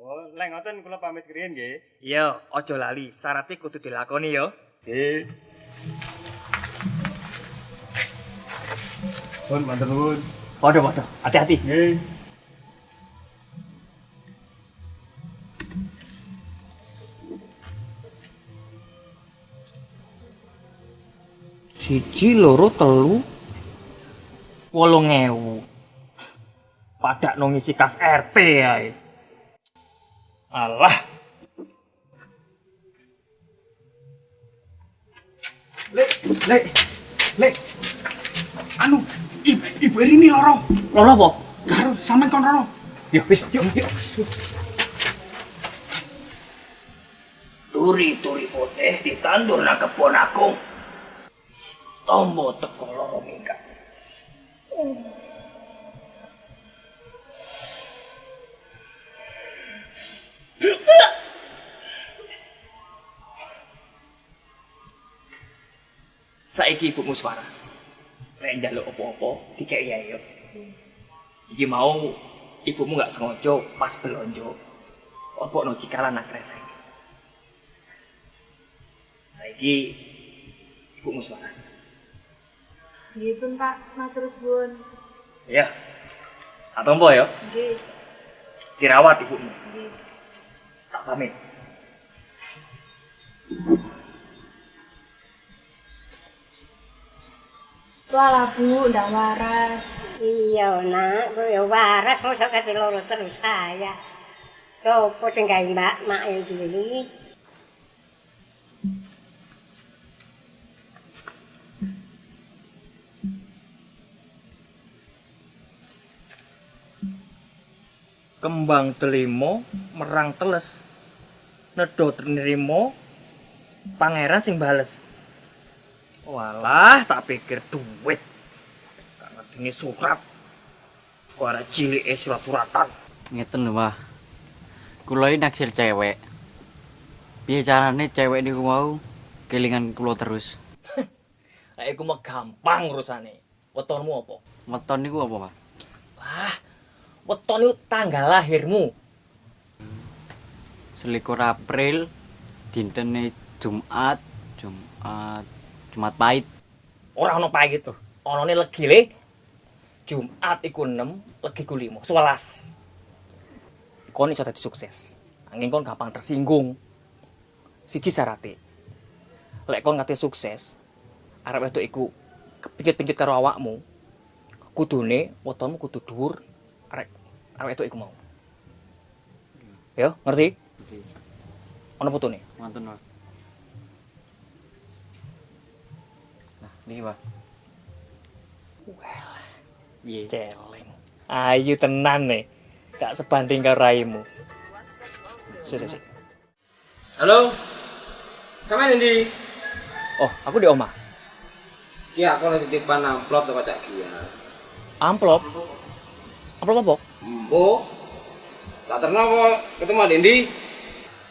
Oh, lek ngoten kula pamit kiriyen nggih. Iya, aja lali, syaratnya kudu dilakoni ya. Nggih. Pun matur nuwun. Waduh, hati-hati. Nggih. Siji, loro, telu, wolong ewu. Padak no ngisi kas RT ya. Alah, Lek, lek, lek. Anu, ibu, ibu Erini loro. lolo apa? Karo sampean kon loro. Yuk, wis, yuk, yuk. Turi-turi putih ditandur na kebon aku. Tombo teko loro minggat. Saiki ibumu waras. Lek njaluk apa-apa, dikek ya yuk. Iki mau ibumu nggak sengaja pas belonjo. Apa no cikalan nak resek. Saiki ibumu waras. Nggih pun Pak, matur suwun. Ya. Tak tombo ya, Nggih, dirawat ibumu. nggih. Tak pamit. Walah Bu, ndang waras. Iya, nak, kok ya waras mosok kate loro terus saya. Sopo sing gawe Mbak mak iki? Kembang telimo merang teles. Nedo nerimo pangeran sing bales. Walah, tak pikir duit. Tak ngerti surat. Kok ada cilik surat-suratan. Ngeten lho, Mbah. Kula iki naksir cewek. Piye carane cewek niku mau kelingan kula terus? Lah iku mah gampang urusane. Wetonmu apa? Weton niku apa, Pak? Lah, weton itu tanggal lahirmu. Selikur April dintene Jumat, Jumat, Jumat pahit. Ora ono pahit itu. Onone legi le. Jumat iku 6, legi ku 5, 11. Kon iso dadi sukses. Angin kon gampang tersinggung. Siji syarate. Lek kon ngate sukses, arep wedok iku kepincut-pincut karo awakmu. Kudune wetonmu kudu dhuwur arek arek wedok iku mau. Ya, ngerti? Ngerti. Ono fotone. Wonten, Pak. Niki, Pak. Well, Piye? celeng. Ayu tenan nih. Gak sebanding karo raimu. Sik, sik. Halo. Sampe ndi? Oh, aku di omah. Ki aku lagi titipan amplop teko Cak Gia. Amplop. Amplop apa? Embo. Tak terno apa ketemu di ndi?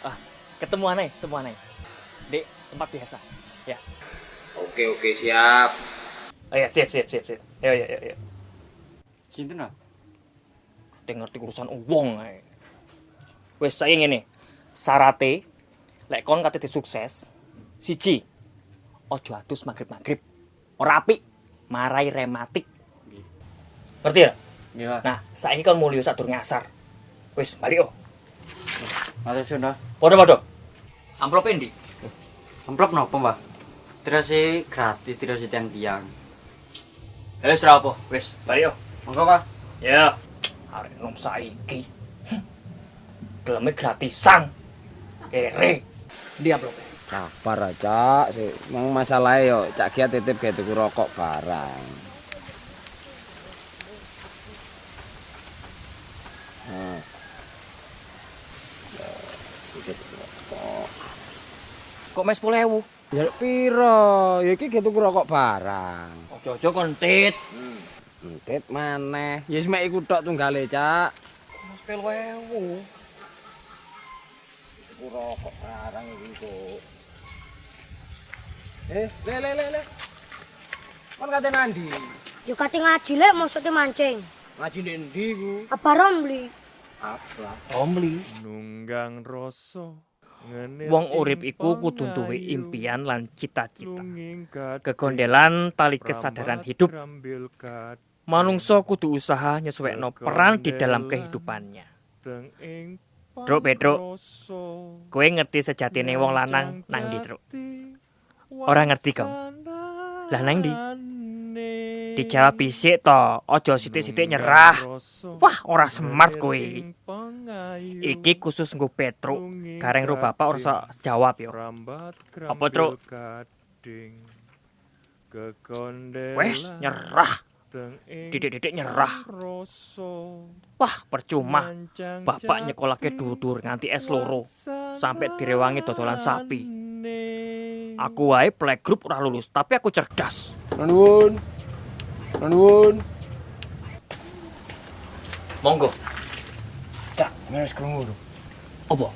Ah, ketemu aneh, ketemu aneh. Di tempat biasa. Ya. Oke oke siap. Oh ya, siap, siap, siap, siap. Yo, yo, yo, yo. Sinten, Pak? Dia ngerti urusan uang ae. Wes saya ngene. Sarate lek kon kate sukses, siji ojo atus magrib-magrib. Ora apik, marai rematik. Ngerti ya? Nggih, Pak. Nah, saiki kon mulya sadurunge asar. Wis, balik oh. Matur suwun, Pak. Padha-padha. Amplop endi? Amplop napa, Mbah? Terus gratis terus tiang-tiang. Eh, ora apa. Wis, balik oh. Monggo, Pak. Ya. Arek nom saiki. Geleme gratisan. Kere. Di amplop. Sabar aja, sih. Mang masalahnya yo Cak Gia titip gawe tuku rokok barang. Nah. Kok mes 10.000? Ya piro? Ya iki tuku rokok barang. Ojo-ojo kon tit. Entit maneh. Ya wis mek iku tok tunggale, Cak. Mes 10.000. Tuku rokok barang iki kok. Eh, le le le le. Kon kate nandi? Yo kate ngaji lek maksudnya mancing. Ngaji ndek ndi iku? Apa Romli? Apa? Romli. nunggang rasa Wong urip iku kudu duwe impian lan cita-cita. Kegondelan tali kesadaran hidup. Manungsa kudu usaha nyesuaikno peran di dalam kehidupannya. Truk, Petruk. Kowe ngerti sejatine wong lanang nang ndi, Truk? Ora ngerti kok. Lah nang ndi? Dijawab bisik to, aja sithik-sithik nyerah. Wah, ora smart kowe. Iki khusus nggo Petruk. Gareng ro bapak ora usah jawab yo. Apa, Truk? Wes, nyerah. Didik-didik nyerah. Wah, percuma. Bapak nyekolahke dudur nganti S loro. Sampai direwangi dodolan sapi. Aku wae playgroup ora lulus, tapi aku cerdas. Nuwun. Nuwun. Monggo. Wis krungu lho. Apa?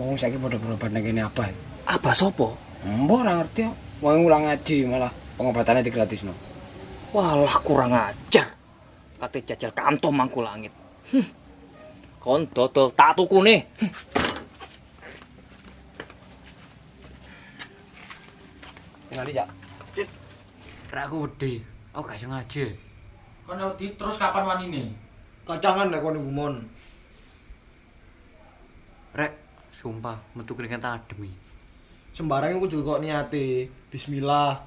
Wong saiki padha berobat nang kene apa? Apa sopo? Mbok ora ngerti kok. Wong ulang ngaji malah pengobatannya digratisno. Walah kurang ajar. Kate jajal kanto mangku langit. Hm. Kon dodol tak tukune. Hm. Ngali Cak. Rek aku wedi. Aku gak iso ngaji. Kon wedi terus kapan wanine? Kacangan nek kono gumon. Rek, sumpah metu keringet adem. Sembarang iku kudu kok niate. Bismillah.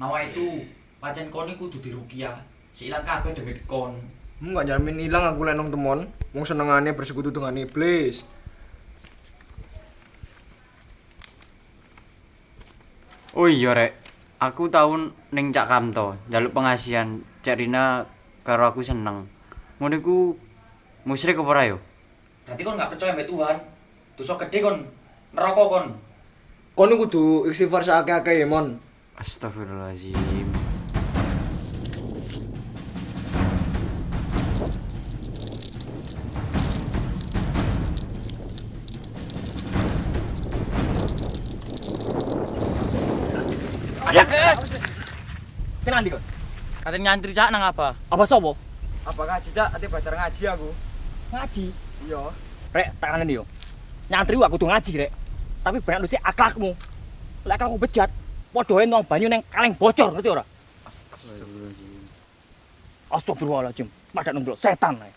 Nawa itu pancen kon iku kudu dirukiah. Si ilang kabeh demi kon. Hmm, gak jamin ilang aku lek nang temon. Wong senengane bersekutu dengan iblis. Oh iya rek, aku tahun ning Cak Kamto, njaluk pengasihan Cak Rina karo aku seneng. Ngono iku musyrik apa ora yo? Berarti kon gak percaya mbek Tuhan. Dosa gede kon neraka kon. Kono kudu istighfar sakake-akeh ya, Mon. Astagfirullahaladzim. Tenan ndi kon? Katanya nyantri Cak nang apa? Apa sopo? Apa ngaji, Cak? Ate belajar ngaji aku. Ngaji. Iya. Rek, tak kangen yo. Nyantri aku kudu ngaji, Rek. Tapi banyak lusi akhlakmu. Lek akhlakmu bejat, padha wae nang banyu neng kaleng bocor, ngerti ora? Astagfirullahaladzim. Pada nunggu setan ae.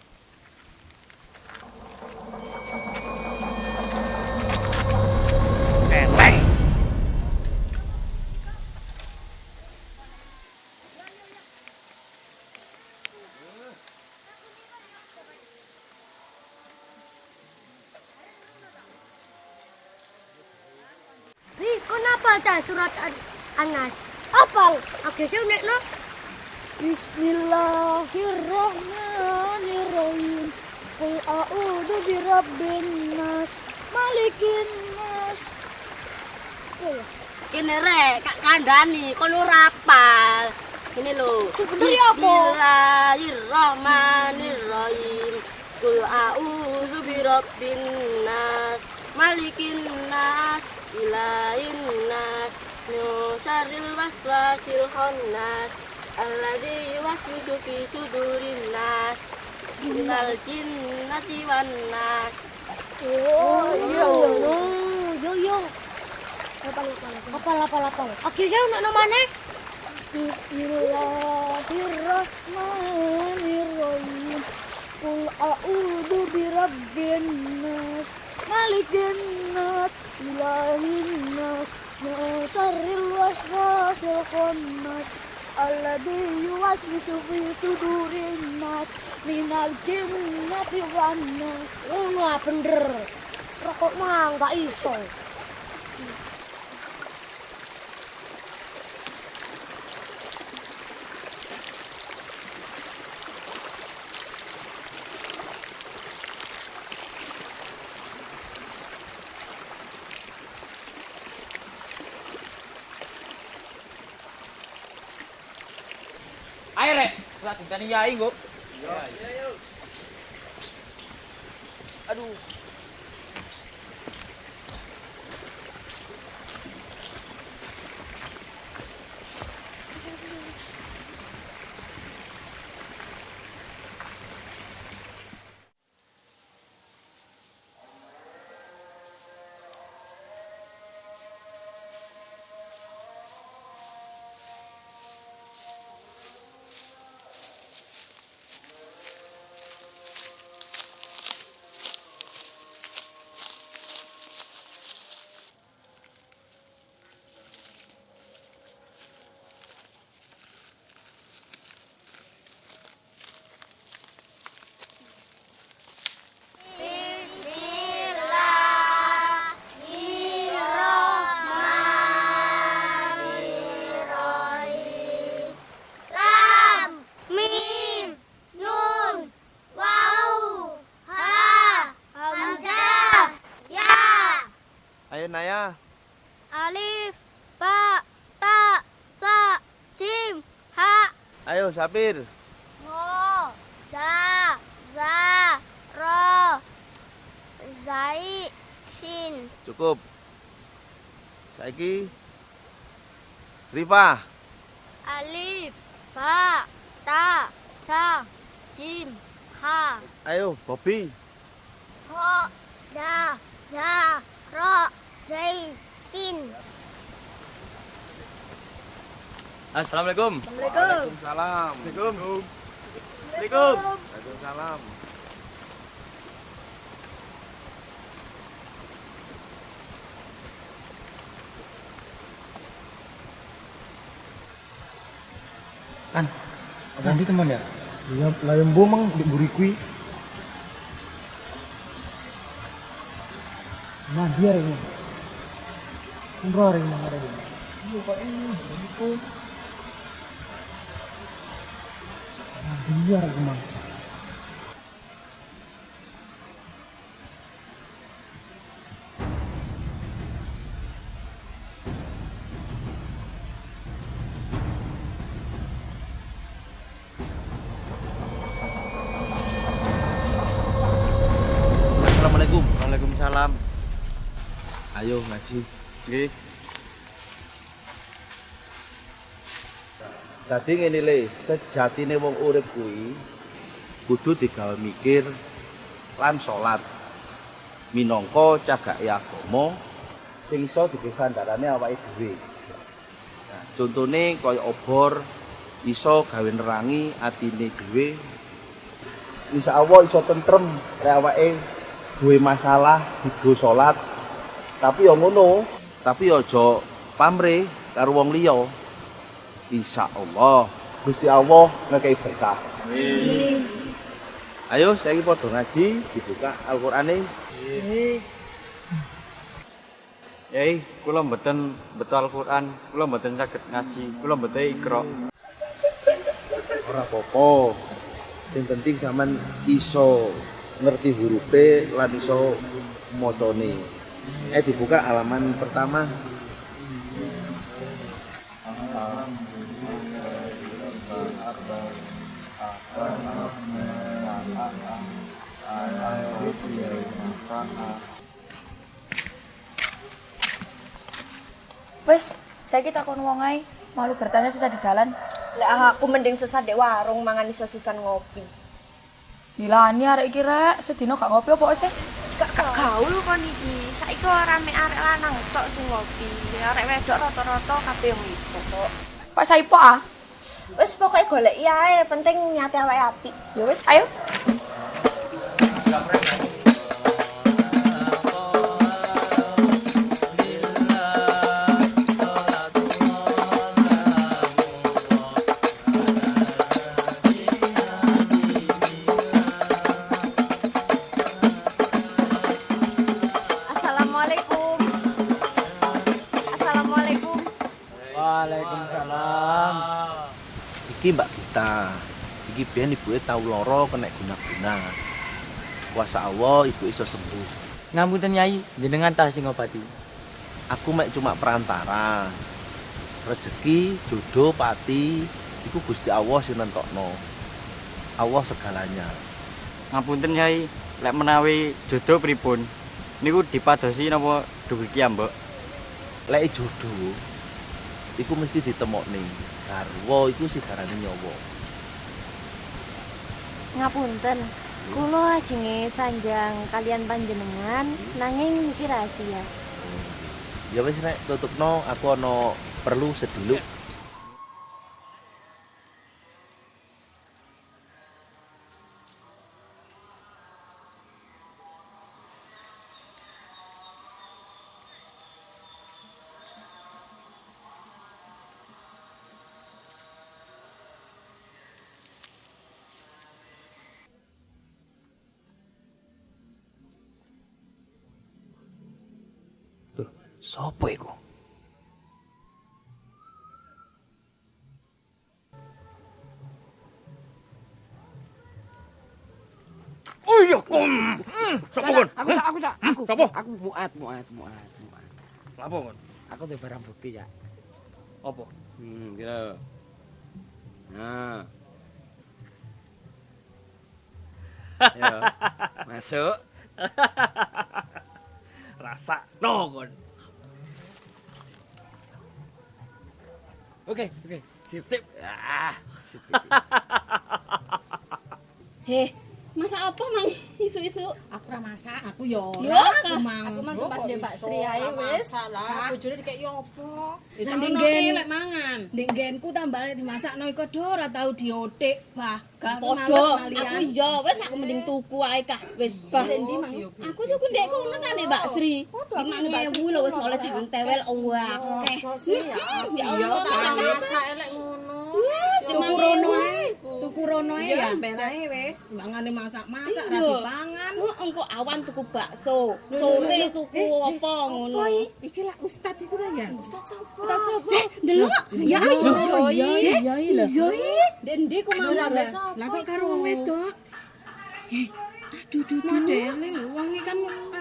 Anas? Apal? Oke, saya unek no. Bismillahirrahmanirrahim. Qul a'udzu birabbin nas, malikin nas. Ini rek, kak kandani, kon ora apal. Ini lho. Sebenarnya apa? Bismillahirrahmanirrahim. Qul a'udzu birabbin nas, malikin nas, ilahin nas, min syarril waswasil khannas, alladzi yuwaswisu fi sudurin nas, minal jinnati wan nas. Oh. Yo, yo. Apal, apal, apal, apal, apal. Oke, saya no mana? Bismillahirrahmanirrahim. Qul a'udzu birabbin nas, malikin nas, ilahin nas, وشر الوسواس الخناس الذي يوسوس في صدور الناس. من الجنة والناس ومع بندر رقم ما iso. Lah ditani yai kok. Aduh. Naya. Alif, ba, ta, sa, jim, ha. Ayo Sapir. Ngo, da, za, ro, zai, shin. Cukup. Saiki Rifa. Alif, ba, ta, sa, jim, ha. Ayo Bobby. Ho, da, za, ro, zai, shin. Assalamualaikum. Waalaikumsalam. Assalamualaikum. Assalamualaikum. Waalaikumsalam. Abang di teman ya? Iya, layang bomang di buri kui. Nah, dia ini. Umroh ini ada ini. Iya, Pak ini, itu. Nah, dia emang. Assalamualaikum. Waalaikumsalam. Ayo ngaji. Nggih. Dadi ngene le, sejatine wong urip kuwi kudu digawe mikir lan salat. Minangka cagake agama sing iso dipisandarane awake dhewe. Nah, contone kaya obor iso gawe nerangi atine dhewe. Insya Allah iso tentrem awake duwe masalah digo salat. Tapi ya ngono, tapi aja pamrih karo wong liya. Insya Allah Gusti Allah ngekei berkah. Ayo saya padha ngaji dibuka Al-Qur'ane. Yai, kula mboten betul Al-Qur'an, kula mboten saged ngaji, kula mboten ikra. Ora apa-apa. Sing penting sampean iso ngerti hurufe lan iso macane. Eh dibuka halaman pertama. Wes, saya kita kon wong ae, malu bertanya susah di jalan. Lek aku mending sesat di warung mangan iso sisan ngopi. Dilani arek iki rek, sedina gak ngopi apa sih? Gak gaul kon iki. Saiki ora mek arek lanang tok sing ngopi. Arek wedok rata-rata kabeh iku kok. Pak Saipo ah. Wis pokoke golek ae, penting nyate awake apik. Ya wis, ayo. Iki Mbak kita. Iki biyen ibuke tau lara kena guna-guna. Kuasa Allah ibu iso sembuh. Ngapunten Nyai, jenengan tah sing ngobati. Aku mek cuma perantara. Rezeki, jodoh, pati iku Gusti Allah sing nentokno. Allah segalanya. Ngapunten Nyai, lek menawi jodoh pripun? Niku dipadosi napa dugi Mbok? Lek jodoh iku mesti ditemokne. Garwa iku sigarane nyawa. Ngapunten. Kula ajenge sanjang kalian panjenengan nanging niki rahasia. Ya wis rek tutupno aku ana perlu seduluk. Sopo iku? Oh iya, kom. Sopo kon? Aku tak, aku tak, aku. Sopo? Aku muat, muat, muat, muat. Apa kon? Aku tuh barang bukti ya. Apa? Hmm, gitu. Nah. Yo, masuk. Rasa no kon. Oke, oke. Sip. Sip. Ah, sip. Heh, masak apa mang isu-isu? Aku ora masak, aku yo Ya, ora aku mang. Aku mang pas dia Mbak Sri ae wis. Lah, bojone dikek yo apa? Ono nggen. ki lek mangan. Ndek nggenku tambah lek dimasakno iku do ora tau diotik, bah. Males aku yo wis aku mending tuku ae kah. Wis bah. Ndi mang? Aku tuku ndek kono ta nek Mbak Sri. Lima ewu lho wis oleh jangan tewel akeh. Ya Allah, tak masak elek ngono. Tuku rono ae. Rono ae ya. Ben ae wis. Mangane masak-masak ra dipangan. Engko awan tuku bakso, sore tuku apa ngono. Iki lah ustad iku ta ya. Ustaz sapa? Ustaz sapa? Delok. Ya Oh, iya. iya, iya, iya. Iya. Ndek ndi ku mau Lah, lah. Kok karo wong wedok? Eh, aduh duh duh dele lho wong iki kan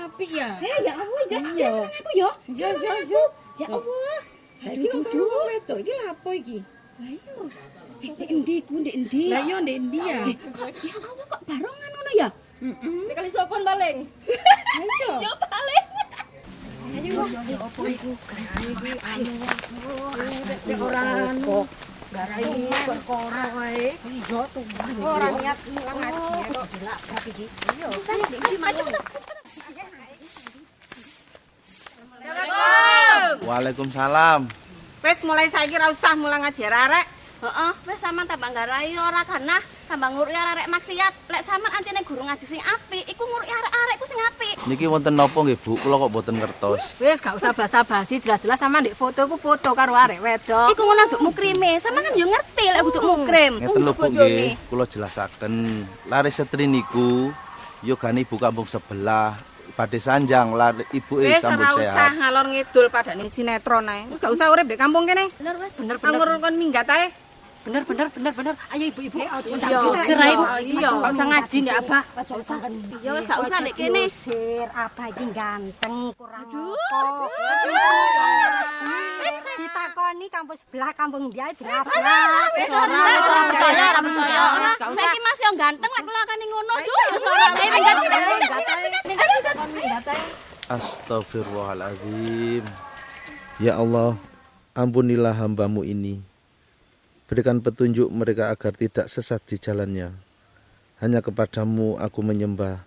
apik ya. Eh, ya Allah, ya Iya. aku ya. Iya, Ya aku. Ya Allah. Lah iki kok karo wedok iki lha apa iki? Lah iya. Ndek ndi ku ndek ndi? Lah iya ndek ndi ya? Kok ya Allah kok barengan ngono ya? Heeh. Nek kali sopon paling. Ayo. Ya paling. Ayo. Apa iku? Iki anu. Nek ora anu. Garai perkara wae. Iya tuh. Ora niat mulang ngaji ya kok dilabrak iki. Iya. Waalaikumsalam. Wes mulai saiki ra usah mulang ngaji arek. Heeh, wis sampean tambah garai ora karena tambah nguruki arek maksiat. Lek sampean antine guru ngaji sing apik, iku nguruki arek-arek ku sing apik. Niki wonten napa nggih Bu? Kula kok boten ngertos. Wes gak usah basa-basi, jelas-jelas sama ndek foto ku foto karo arek wedok. Iku ngono duk mukrime. Sampean kan yo ngerti lek kudu mukrim. Ngeten lho Bu nggih, kula jelasaken. Lare setri niku yo gane ibu kampung sebelah. Badhe sanjang lare ibu eh Wes sambut ora usah sehat. ngalor ngidul padane sinetron ae. Wes gak usah urip di kampung kene. Bener wes. Bener bener. Anggur kon minggat ae. Bener bener bener bener. Ayo ibu-ibu. Iya, serai Bu. iya. Gak usah ngaji ndak apa. Gak usah. Ya gak usah nek kene. Sir, apa iki ganteng kurang Aduh. Wis ditakoni kampung sebelah kampung dia dirabrak. Wis ora, wis ora percaya, ora percaya. Saiki masih yang ganteng lek kelakane ngono. Duh, wis ora. Astagfirullahaladzim. Ya Allah, ampunilah hambamu ini. Berikan petunjuk mereka agar tidak sesat di jalannya. Hanya kepadamu aku menyembah,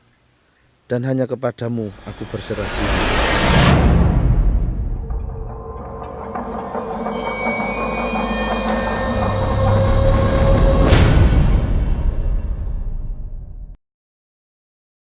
dan hanya kepadamu aku berserah diri.